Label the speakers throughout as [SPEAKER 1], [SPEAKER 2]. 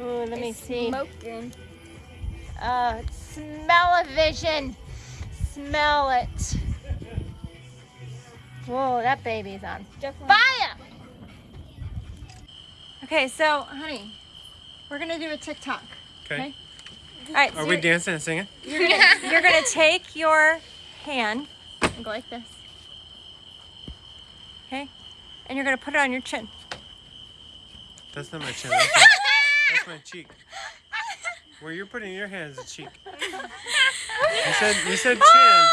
[SPEAKER 1] Ooh, let me see.
[SPEAKER 2] Smoking.
[SPEAKER 1] Uh, smell-o-vision. Smell it. Whoa, that baby's on
[SPEAKER 2] Definitely.
[SPEAKER 1] fire. Okay, so, honey, we're gonna do a TikTok.
[SPEAKER 3] Okay.
[SPEAKER 1] All right, so
[SPEAKER 3] Are we dancing and singing?
[SPEAKER 1] you're gonna, you're gonna take your hand and go like this. Okay? And you're gonna put it on your chin.
[SPEAKER 3] That's not my chin. That's my, that's my cheek. Where you're putting your hand is a cheek. You said you said chin.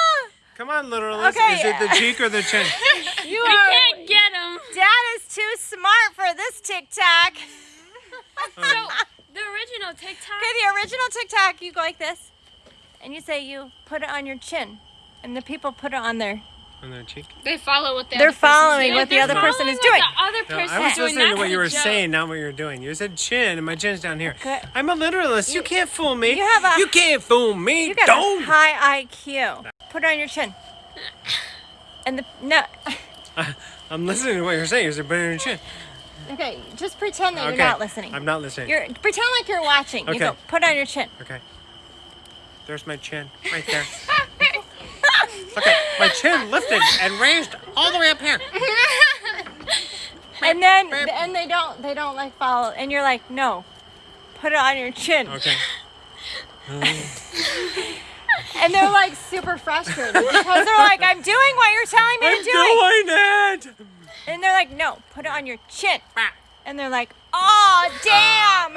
[SPEAKER 3] Come on, literalist.
[SPEAKER 1] Okay.
[SPEAKER 3] Is it the cheek or the chin?
[SPEAKER 1] You
[SPEAKER 2] We
[SPEAKER 1] are.
[SPEAKER 2] can't get him.
[SPEAKER 1] Dad is too smart for this TikTok.
[SPEAKER 2] So the original TikTok.
[SPEAKER 1] Okay, the original TikTok, you go like this, and you say you put it on your chin, and the people put it on their.
[SPEAKER 3] On their cheek.
[SPEAKER 2] They follow what the
[SPEAKER 1] They're
[SPEAKER 2] other person's
[SPEAKER 1] following what the other person is doing.
[SPEAKER 2] The other
[SPEAKER 3] No,
[SPEAKER 2] person
[SPEAKER 3] I was
[SPEAKER 2] doing,
[SPEAKER 3] listening to what you were
[SPEAKER 2] joke.
[SPEAKER 3] saying, not what you were doing. You said chin, and my chin's down here.
[SPEAKER 1] Okay.
[SPEAKER 3] I'm a literalist. You, can't fool me.
[SPEAKER 1] You have a-
[SPEAKER 3] You can't fool me.
[SPEAKER 1] You got
[SPEAKER 3] Don't.
[SPEAKER 1] a high IQ. Put it on your chin. And the no.
[SPEAKER 3] I'm listening to what you're saying. You said put it on your chin.
[SPEAKER 1] Okay, just pretend that
[SPEAKER 3] Okay.
[SPEAKER 1] you're not listening.
[SPEAKER 3] I'm not listening.
[SPEAKER 1] You're pretend like you're watching. You
[SPEAKER 3] Okay.
[SPEAKER 1] go put it on your chin.
[SPEAKER 3] Okay. There's my chin, right there. Look at my chin lifted and raised all the way up here.
[SPEAKER 1] And then and they don't they don't like follow and you're like, no. Put it on your chin.
[SPEAKER 3] Okay.
[SPEAKER 1] And they're like super frustrated because they're like, I'm doing what you're telling me
[SPEAKER 3] I'm
[SPEAKER 1] to do.
[SPEAKER 3] doing it.
[SPEAKER 1] And they're like, no, put it on your chin. And they're like, oh, damn.